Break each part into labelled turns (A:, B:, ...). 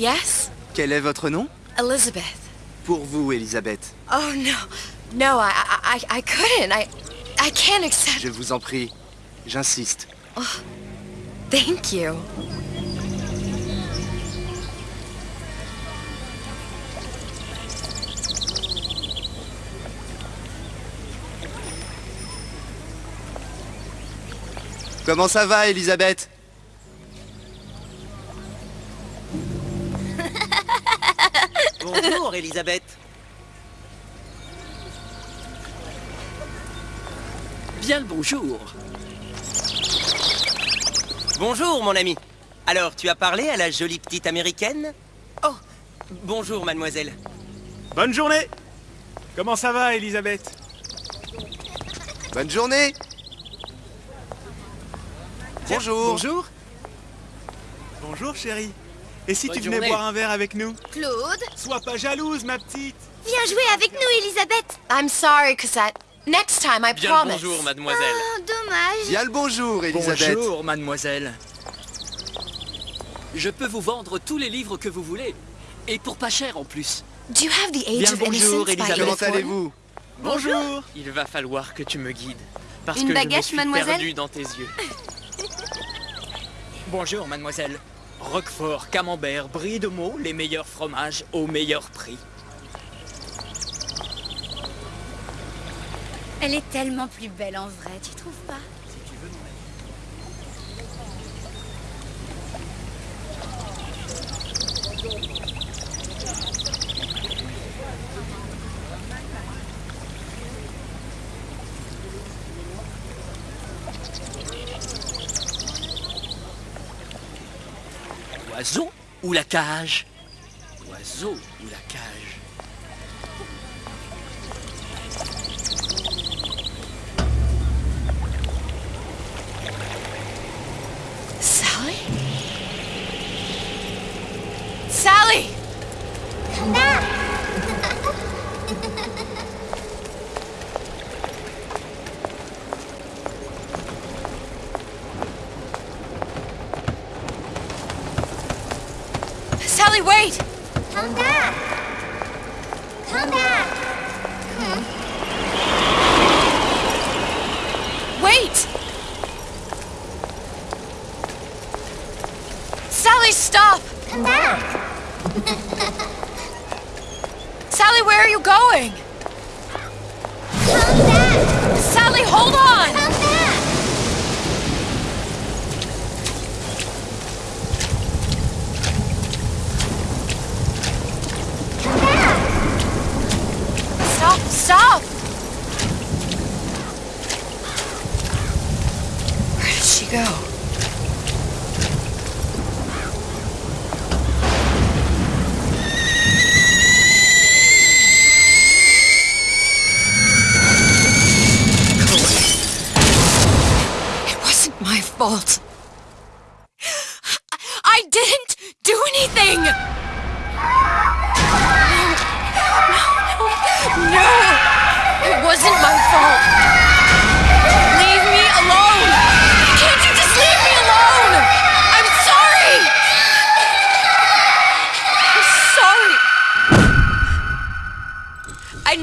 A: Yes?
B: quel est votre nom?
A: Elizabeth.
B: Pour vous, Elisabeth.
A: Oh, no. No, I, I, I- couldn't. I, I can't accept...
B: Je vous en prie. J'insiste.
A: Thank you.
B: Comment ça va, Elisabeth
C: Elisabeth.
D: Bien le bonjour.
C: Bonjour, mon ami. Alors, tu as parlé à la jolie petite américaine? Oh, bonjour, mademoiselle.
E: Bonne journée Comment ça va, Elisabeth?
B: Bonne journée Bonjour
E: Bonjour Bonjour, chérie. Et si
D: Bonne
E: tu venais
D: journée.
E: boire un verre avec nous
F: Claude,
E: Sois pas jalouse, ma petite
F: viens jouer avec nous, Elisabeth.
A: I'm sorry, Cosette. Next time, I
D: Bien
A: promise.
D: le bonjour, mademoiselle.
F: Oh, dommage.
B: Bien le bonjour, Elisabeth
D: Bonjour, mademoiselle. Je peux vous vendre tous les livres que vous voulez. Et pour pas cher en plus.
A: Do you have the Age
D: Bien
A: of
D: le bonjour, Elisabeth.
B: Comment allez-vous?
E: Bonjour
D: Il va falloir que tu me guides. Parce
F: Une
D: que
F: baguette,
D: je me suis
F: mademoiselle?
D: perdu dans tes yeux. Bonjour, mademoiselle. Roquefort, camembert, brie de meaux, les meilleurs fromages au meilleur prix.
F: Elle est tellement plus belle en vrai, tu trouves pas?
D: Ou la cage. Oiseau
A: go? It wasn't my fault. I didn't do anything! No, no, No! It wasn't my fault!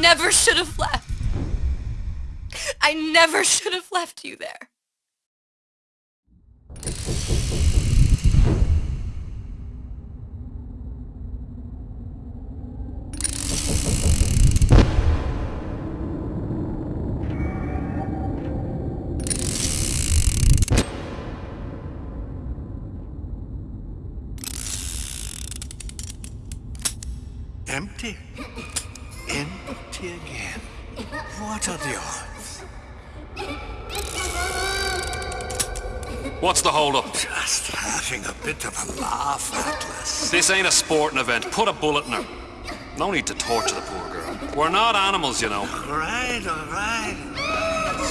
A: Never should have left. I never should have left you there.
G: Empty. Empty again. What are the odds?
H: What's the hold-up?
G: Just having a bit of a laugh, Atlas.
H: This ain't a sporting event. Put a bullet in her. No need to torture the poor girl. We're not animals, you know.
G: All right, all right.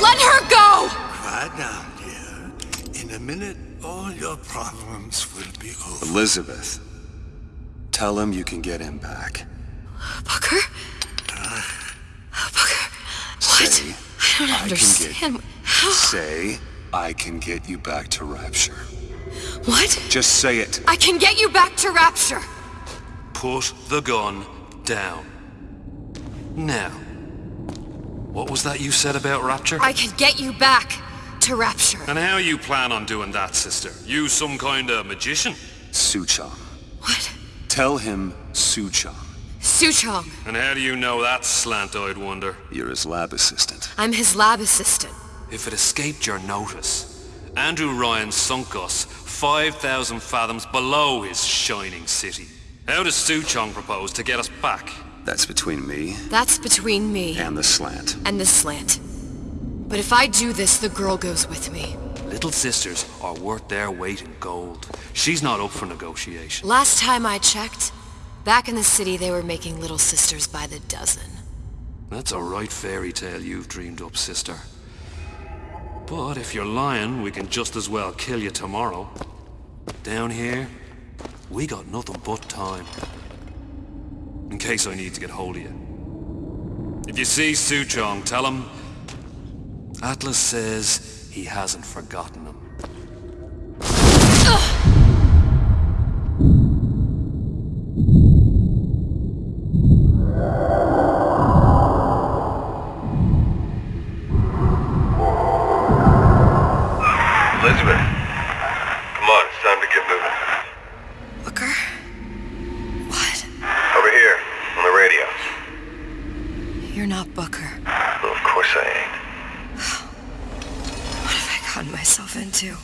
A: Let her go!
G: Quiet down, dear. In a minute, all your problems will be over.
I: Elizabeth, tell him you can get him back.
A: Booker? Booker? What?
I: Say,
A: I don't
I: I can
A: understand. How?
I: Say, I can get you back to Rapture.
A: What?
I: Just say it.
A: I can get you back to Rapture.
H: Put the gun down. Now, what was that you said about Rapture?
A: I can get you back to Rapture.
H: And how you plan on doing that, sister? You some kind of magician?
I: Suchong.
A: What?
I: Tell him Suchong.
A: Suchong.
H: And how do you know that, slant-eyed wonder?
I: You're his lab assistant.
A: I'm his lab assistant.
H: If it escaped your notice, Andrew Ryan sunk us 5,000 fathoms below his shining city. How does Suchong propose to get us back?
I: That's between me
A: That's between me
I: and the slant.
A: and the slant. But if I do this, the girl goes with me.
H: Little sisters are worth their weight in gold. She's not up for negotiation.
A: Last time I checked, back in the city they were making little sisters by the dozen.
H: That's a right fairy tale you've dreamed up, sister. But if you're lying, we can just as well kill you tomorrow. Down here, we got nothing but time. In case I need to get hold of you. If you see Suchong, tell him... Atlas says he hasn't forgotten him.
J: Elizabeth, come on, it's time to get moving.
A: Booker? What?
J: Over here, on the radio.
A: You're not Booker.
J: Well, of course I ain't.
A: What have I gotten myself into?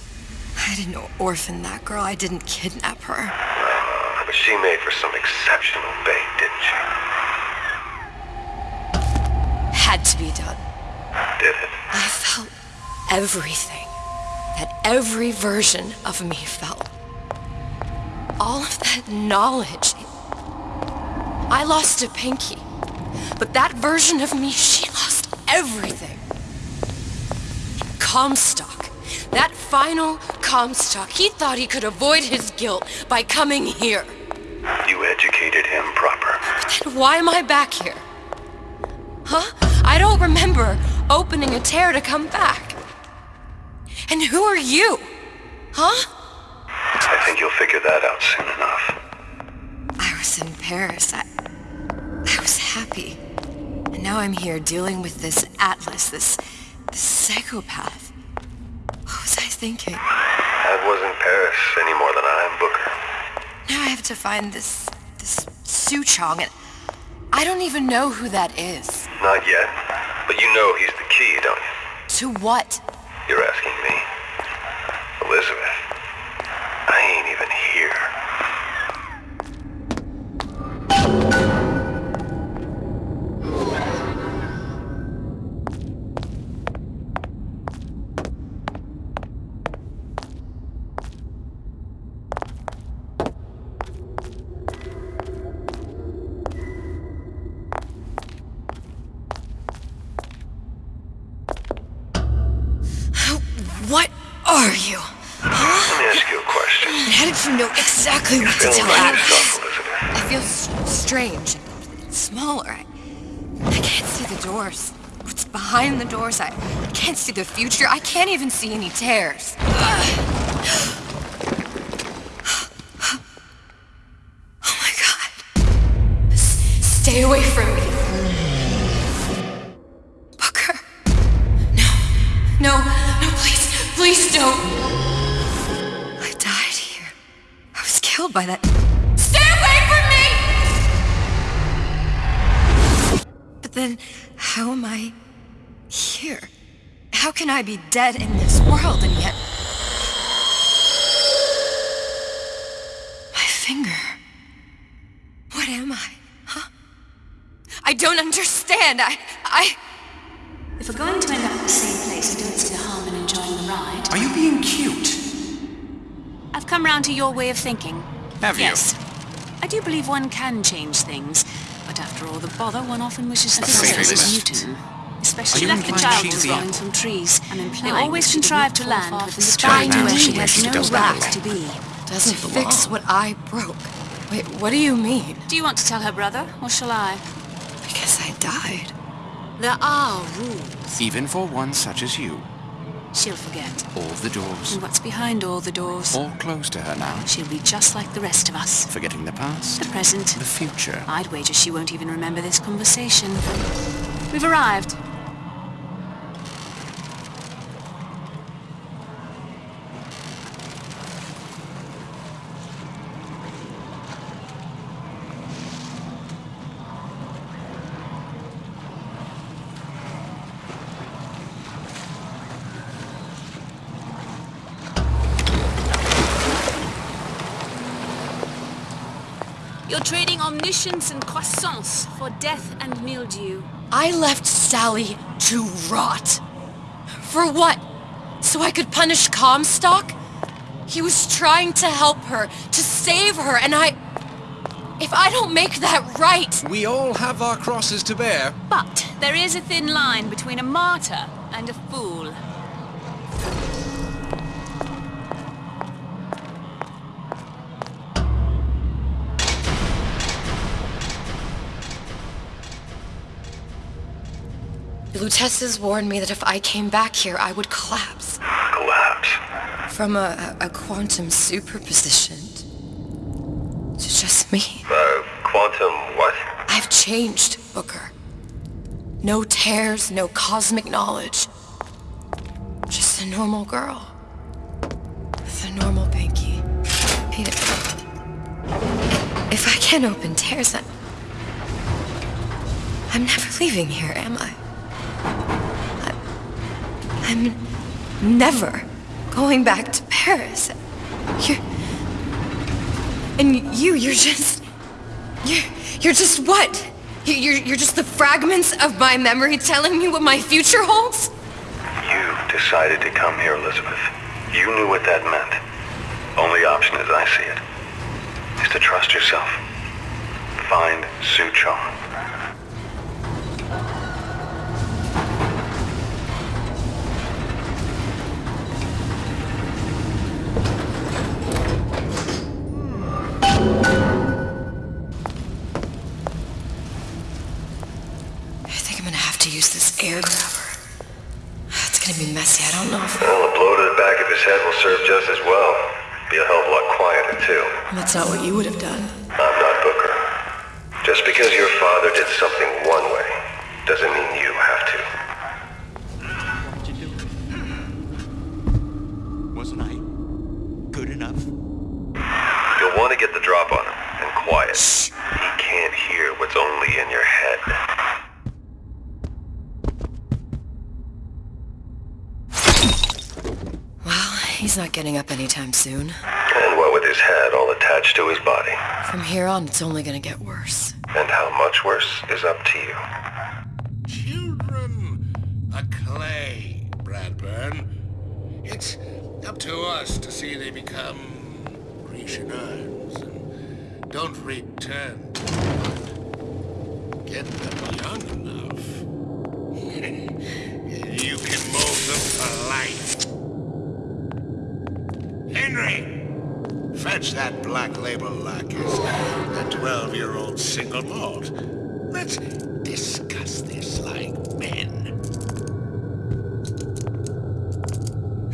A: I didn't orphan that girl. I didn't kidnap her.
J: Uh, but she made for some exceptional bait, didn't she?
A: Had to be done.
J: Did it?
A: I felt everything that every version of me felt. All of that knowledge. I lost a pinky. But that version of me, she lost everything. Comstock. That final Comstock. He thought he could avoid his guilt by coming here.
J: You educated him proper.
A: Then why am I back here? Huh? I don't remember opening a tear to come back. And who are you? Huh?
J: I think you'll figure that out soon enough.
A: I was in Paris. I, I was happy. And now I'm here dealing with this Atlas, this, this psychopath. What was I thinking?
J: I wasn't Paris any more than I am Booker.
A: Now I have to find this, this Suchong, and I don't even know who that is.
J: Not yet, but you know he's the key, don't you?
A: To what?
J: You're asking me. Elizabeth, I ain't even here.
A: What are you?
J: Let me ask you a question.
A: How did you know exactly what to tell
J: like
A: Atlas?
J: yourself, Elizabeth.
A: I feel strange. Smaller. I, I can't see the doors. What's behind the doors? I, I can't see the future. I can't even see any tears. Oh was by that. Stay away from me! But then, how am I here? How can I be dead in this world and yet. My finger. What am I? Huh? I don't understand. I. I.
K: If we're going to end up at the same place, I don't see the harm in enjoying the ride.
L: Are you being cute?
K: I've come round to your way of thinking.
L: Have you?
K: yes. I do believe one can change things, but after all the bother, one often wishes to
L: A
K: think
L: favorite
K: as
L: list.
K: Newton.
L: Are
K: Especially
L: you
K: like the child
L: she's
K: was
L: the
K: falling from trees. I'm
A: They always contrive to land
K: far
A: with the
K: the
A: sky
K: spine where
A: to
K: she
A: where
K: has
A: she
K: no
A: doesn't
K: right
A: belong.
K: to be.
A: Doesn't
L: Doesn't
A: fix
L: belong.
A: what I broke. Wait, what do you mean?
K: Do you want to tell her brother, or shall I?
A: Because I died. There are rules.
L: Even for one such as you.
K: She'll forget.
L: All the doors.
K: And what's behind all the doors?
L: All closed to her now.
K: She'll be just like the rest of us.
L: Forgetting the past.
K: The present.
L: The future.
K: I'd wager she won't even remember this conversation. We've arrived. You're trading omniscience and croissance for death and mildew.
A: I left Sally to rot. For what? So I could punish Comstock? He was trying to help her, to save her, and I... If I don't make that right...
M: We all have our crosses to bear.
K: But there is a thin line between a martyr and a fool.
A: Luteces warned me that if I came back here, I would collapse.
J: Collapse.
A: From a, a quantum superposition to just me.
J: Uh, quantum what?
A: I've changed, Booker. No tears, no cosmic knowledge. Just a normal girl. With a normal pinky. If I can't open tears, I'm... I'm never leaving here, am I? I'm never going back to Paris. You're... And you, you're just... You're, you're just what? You- You're, you're just the fragments of my memory telling me what my future holds?
J: You decided to come here, Elizabeth. You knew what that meant. Only option as I see it is to trust yourself. Find Suchong.
A: I use this air grabber. It's gonna be messy. I don't know if...
J: Well, a blow to the back of his head will serve just as well. Be a hell of a lot quieter, too.
A: That's not what you would have done.
J: I'm not Booker. Just because your father did something one way, doesn't mean you have to. What you doing?
N: Wasn't I good enough?
J: You'll want to get the drop on him, and quiet. He can't hear what's only in your head.
A: Well, he's not getting up anytime soon.
J: And what with his head all attached to his body.
A: From here on, it's only gonna get worse.
J: And how much worse is up to you.
G: Children are clay, Bradburn. It's up to us to see they become Grecian urns and don't return to mud. Get them young enough. you can mold them for life. Henry! Fetch that black label lacquers, that 12-year-old single malt. Let's discuss this like men.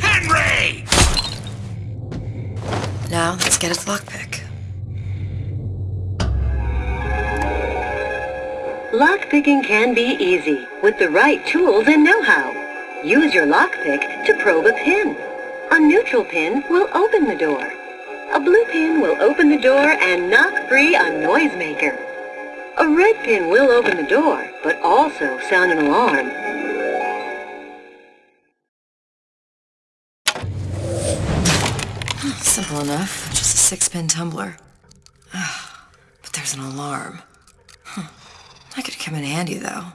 G: Henry!
A: Now, let's get its lockpick.
O: Lockpicking can be easy with the right tools and know-how. Use your lockpick to probe a pin. A neutral pin will open the door. A blue pin will open the door and knock free a noisemaker. A red pin will open the door, but also sound an alarm.
A: Simple enough. Just a six-pin tumbler. Ah, but there's an alarm. Huh. That could come in handy, though.